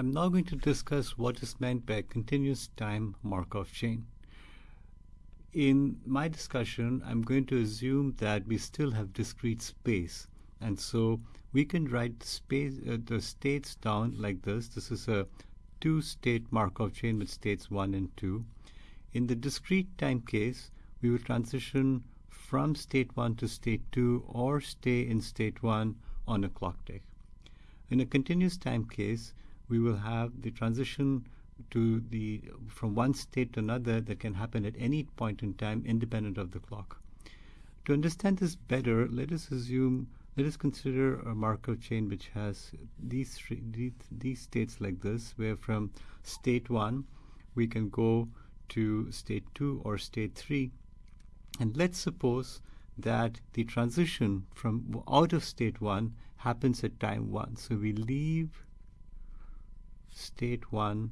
I'm now going to discuss what is meant by a continuous time Markov chain. In my discussion, I'm going to assume that we still have discrete space. And so we can write the, space, uh, the states down like this. This is a two-state Markov chain with states 1 and 2. In the discrete time case, we will transition from state 1 to state 2 or stay in state 1 on a clock tick. In a continuous time case, we will have the transition to the from one state to another that can happen at any point in time independent of the clock. To understand this better, let us assume let us consider a Markov chain which has these, three, these, these states like this, where from state 1 we can go to state 2 or state 3. And let's suppose that the transition from out of state 1 happens at time 1. So we leave state 1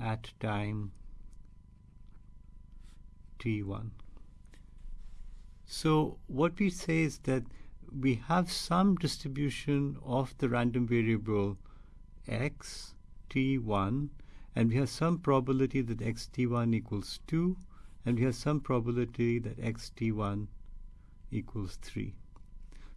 at time t1. So what we say is that we have some distribution of the random variable x t1 and we have some probability that xt1 equals 2 and we have some probability that xt1 equals 3.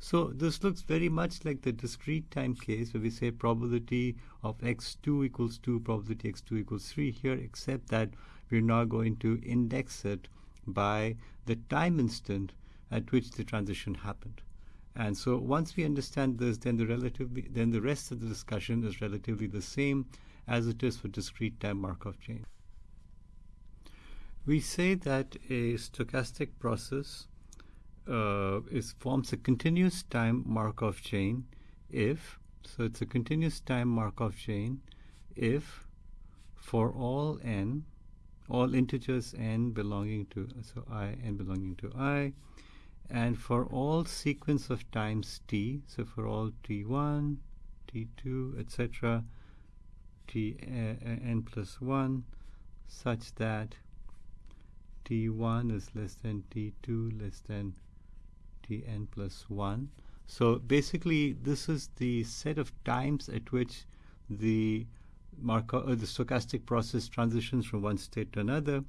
So this looks very much like the discrete time case where we say probability of x2 equals 2, probability x2 equals 3 here, except that we're now going to index it by the time instant at which the transition happened. And so once we understand this, then the relatively then the rest of the discussion is relatively the same as it is for discrete time Markov chain. We say that a stochastic process uh, is forms a continuous time Markov chain if so it's a continuous time Markov chain if for all n all integers n belonging to so i n belonging to i and for all sequence of times t so for all t1 t2 etc t uh, n plus 1 such that t1 is less than t2 less than tn plus 1. So basically, this is the set of times at which the Markov, uh, the stochastic process transitions from one state to another.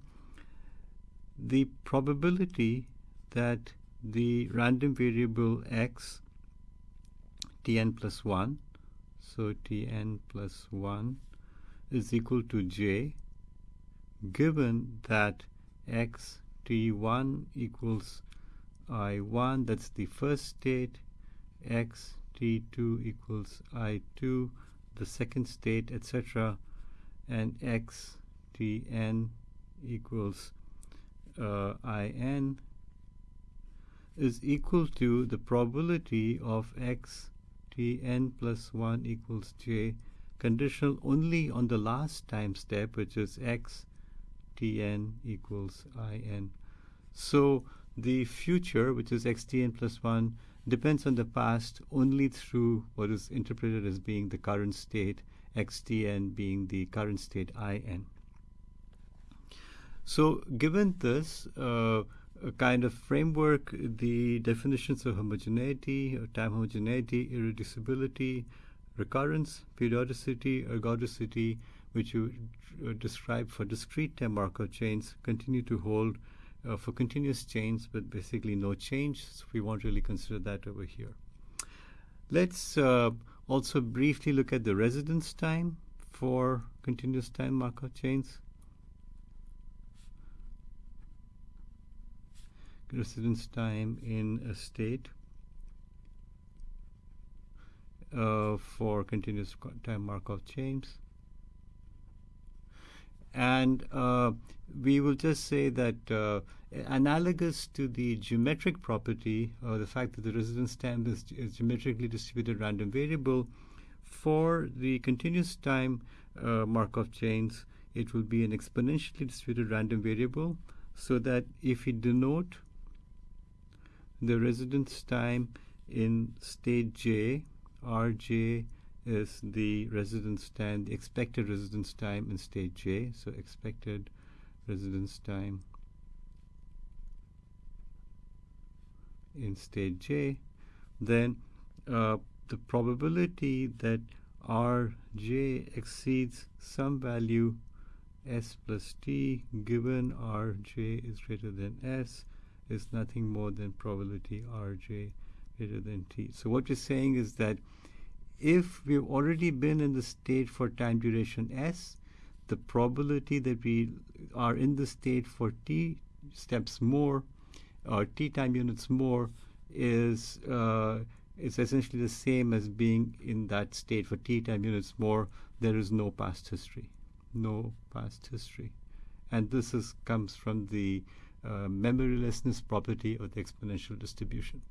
The probability that the random variable x tn plus 1, so tn plus 1 is equal to j, given that x t1 equals i1 that's the first state. X t2 equals i2 the second state etc and x tn equals uh, in is equal to the probability of x tn plus 1 equals j conditional only on the last time step which is x tn equals in so the future, which is xtn plus 1, depends on the past only through what is interpreted as being the current state, xtn being the current state in. So given this uh, kind of framework, the definitions of homogeneity, time homogeneity, irreducibility, recurrence, periodicity, ergodicity, which you uh, describe for discrete time Markov chains, continue to hold uh, for continuous chains, but basically no change. So we won't really consider that over here. Let's uh, also briefly look at the residence time for continuous time Markov chains. Residence time in a state uh, for continuous time Markov chains. And uh, we will just say that uh, analogous to the geometric property, or the fact that the residence time is, is geometrically distributed random variable, for the continuous time uh, Markov chains, it will be an exponentially distributed random variable, so that if we denote the residence time in state j, rj is the residence time, the expected residence time in state J. So expected residence time in state J. Then uh, the probability that rj exceeds some value s plus t given rj is greater than s is nothing more than probability rj greater than t. So what we're saying is that if we've already been in the state for time duration s, the probability that we are in the state for t steps more or t time units more is uh, is essentially the same as being in that state for t time units more. There is no past history, no past history, and this is comes from the uh, memorylessness property of the exponential distribution.